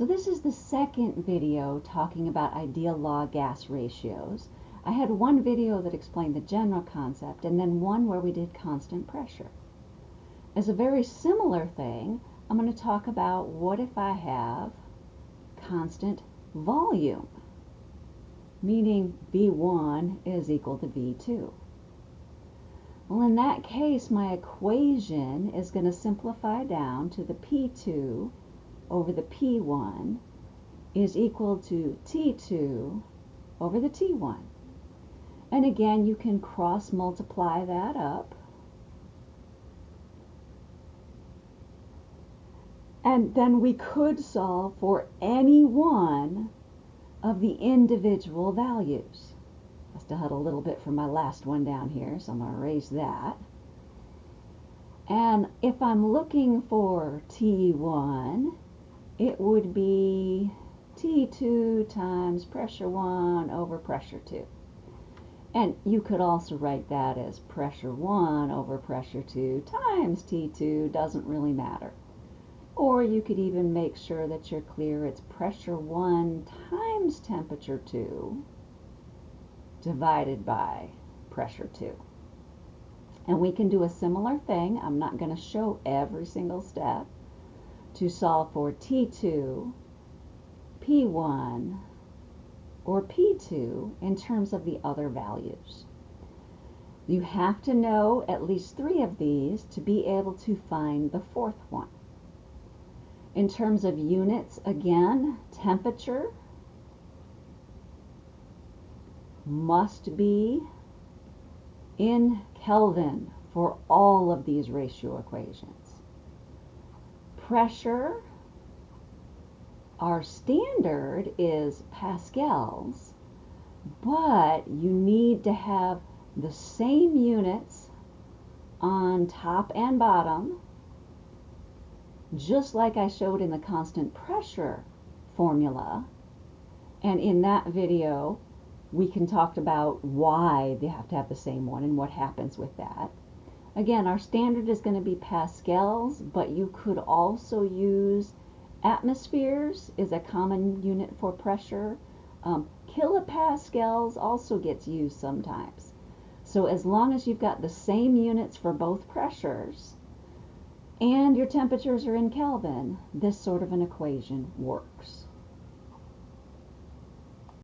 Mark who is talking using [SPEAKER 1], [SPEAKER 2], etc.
[SPEAKER 1] So this is the second video talking about ideal law gas ratios. I had one video that explained the general concept and then one where we did constant pressure. As a very similar thing, I'm going to talk about what if I have constant volume, meaning V1 is equal to V2. Well, in that case, my equation is going to simplify down to the P2 over the P1 is equal to T2 over the T1. And again, you can cross multiply that up. And then we could solve for any one of the individual values. I still had a little bit from my last one down here, so I'm going to erase that. And if I'm looking for T1, it would be T2 times pressure 1 over pressure 2. And you could also write that as pressure 1 over pressure 2 times T2, doesn't really matter. Or you could even make sure that you're clear it's pressure 1 times temperature 2 divided by pressure 2. And we can do a similar thing. I'm not going to show every single step to solve for T2, P1, or P2 in terms of the other values. You have to know at least three of these to be able to find the fourth one. In terms of units, again, temperature must be in Kelvin for all of these ratio equations pressure, our standard is pascals, but you need to have the same units on top and bottom, just like I showed in the constant pressure formula. And in that video, we can talk about why they have to have the same one and what happens with that. Again, our standard is going to be pascals, but you could also use atmospheres is a common unit for pressure. Um, kilopascals also gets used sometimes. So as long as you've got the same units for both pressures and your temperatures are in Kelvin, this sort of an equation works.